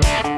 Thank.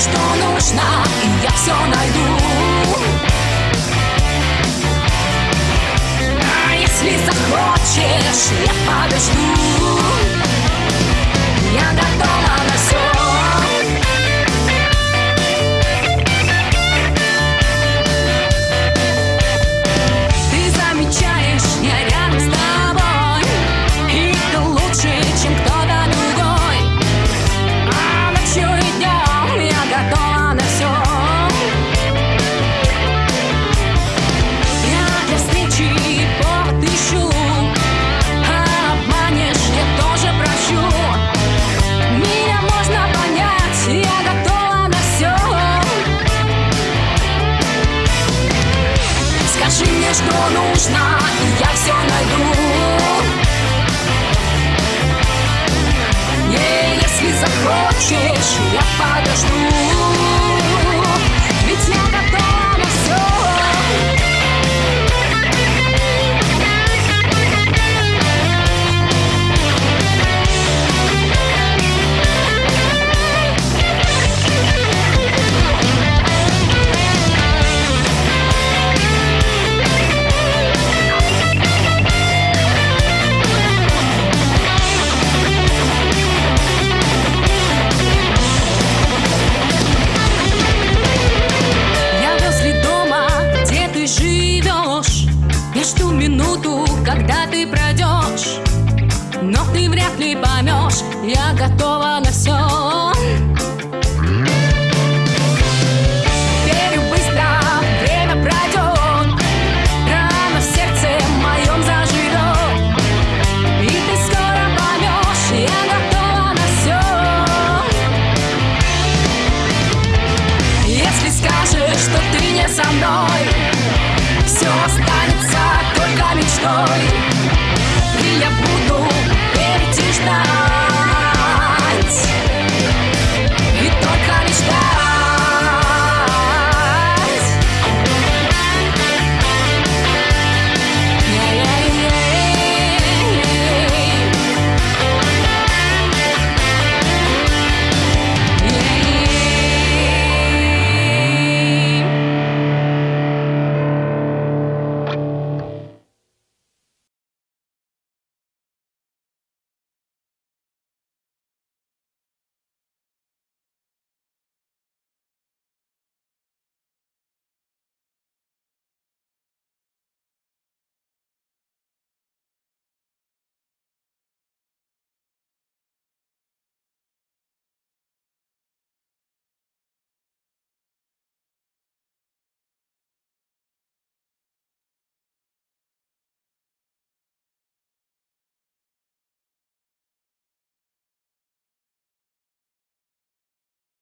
что нужно, и я все найду. что нужно, я все ты вряд ли поймешь, я готова на все.